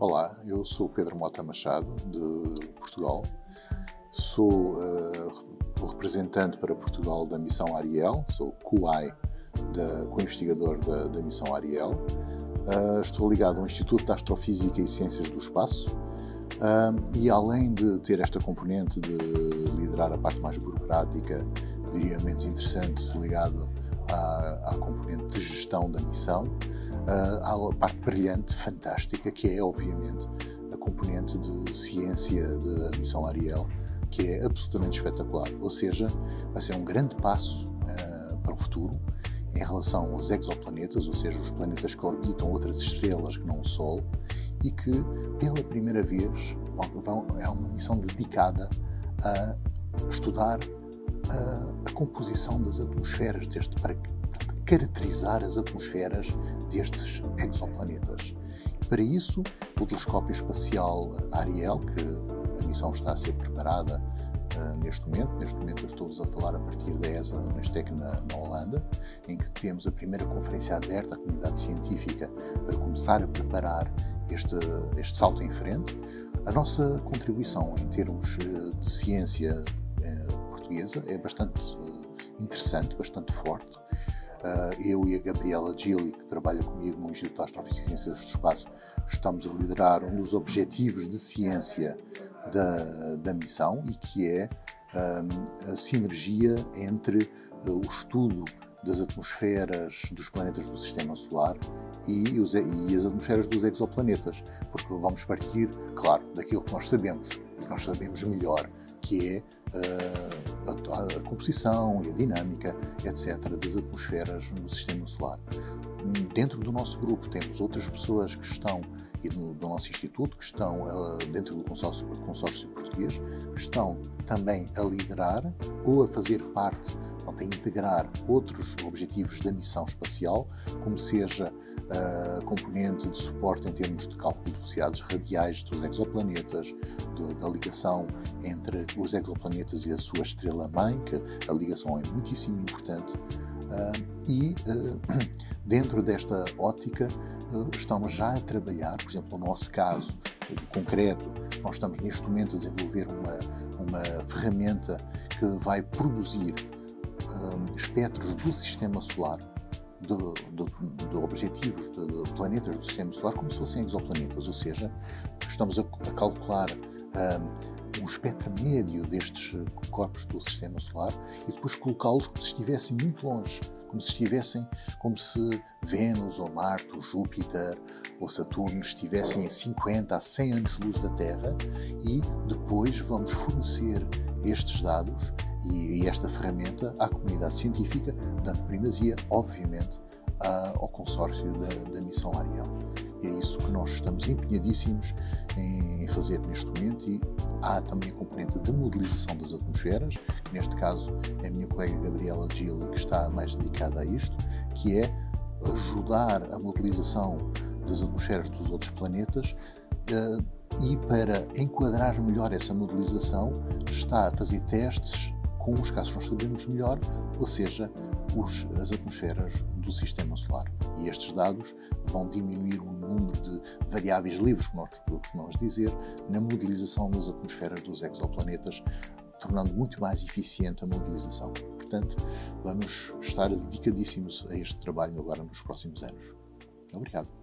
Olá, eu sou Pedro Mota Machado, de Portugal. Sou uh, representante para Portugal da missão Ariel, sou QI, co-investigador da, da, missão Ariel. Uh, estou ligado ao Instituto de Astrofísica e Ciências do Espaço. Uh, e além de ter esta componente de liderar a parte mais burocrática, diria menos interessante, ligado à, à componente de gestão da missão, há a parte brilhante, fantástica, que é, obviamente, a componente de ciência da missão Ariel, que é absolutamente espetacular. Ou seja, vai ser um grande passo uh, para o futuro em relação aos exoplanetas, ou seja, os planetas que orbitam outras estrelas que não o Sol, e que, pela primeira vez, vão, é uma missão dedicada a estudar a, ah, a composição das atmosferas deste, caracterizar as atmosferas destes exoplanetas. Para isso, o telescópio espacial Ariel, que a missão está a ser preparada uh, neste momento, neste momento eu estou-vos a falar a partir da ESA Nestec na, na Holanda, em que temos a primeira conferência aberta à comunidade científica para começar a preparar este, este salto em frente. A nossa contribuição em termos uh, de ciência uh, portuguesa é bastante interessante, bastante forte. Uh, eu e a Gabriela Gili, que trabalha comigo no Instituto de Astrofísica e Ciências do Espaço, estamos a liderar um dos objetivos de ciência da, da missão e que é um, a sinergia entre uh, o estudo das atmosferas dos planetas do Sistema Solar e, os, e, as atmosferas dos exoplanetas, porque vamos partir, claro, daquilo que nós sabemos, e que nós sabemos melhor, que é uh, a, a, composição e a dinâmica, etc., das atmosferas no Sistema Solar. Dentro do nosso grupo temos outras pessoas que estão, e do, do nosso instituto, que estão uh, dentro do consórcio, consórcio português, que estão também a liderar ou a fazer parte, a integrar outros objetivos da missão espacial, como seja a componente de suporte em termos de cálculo de velocidades radiais dos exoplanetas, de, da ligação entre os exoplanetas e a sua estrela-mãe, que a ligação é muitíssimo importante, uh, e uh, dentro desta ótica estamos já a trabalhar, por exemplo, no nosso caso concreto, nós estamos neste momento a desenvolver uma, uma ferramenta que vai produzir espectros do sistema solar de, de, de objetivos de, de, planetas do Sistema Solar como se fossem exoplanetas, ou seja, estamos a, a calcular um, um espectro médio destes corpos do Sistema Solar e depois colocá-los como se estivessem muito longe, como se estivessem, como se Vênus ou Marte ou Júpiter ou Saturno estivessem a 50 a 100 anos-luz da Terra e depois vamos fornecer estes dados e, e esta ferramenta à comunidade científica, dando primazia, obviamente, a, ao consórcio da, da, missão Ariel. E é isso que nós estamos empenhadíssimos em, fazer neste momento e há também a componente da modelização das atmosferas, que neste caso é a minha colega Gabriela Gili que está mais dedicada a isto, que é ajudar a modelização das atmosferas dos outros planetas uh, e para enquadrar melhor essa modelização está a fazer testes com os casos que nós sabemos melhor, ou seja, os, as atmosferas do Sistema Solar. E estes dados vão diminuir o número de variáveis livres, como nós costumamos dizer, na modelização das atmosferas dos exoplanetas, tornando muito mais eficiente a modelização. Portanto, vamos estar dedicadíssimos a este trabalho agora nos próximos anos. Obrigado.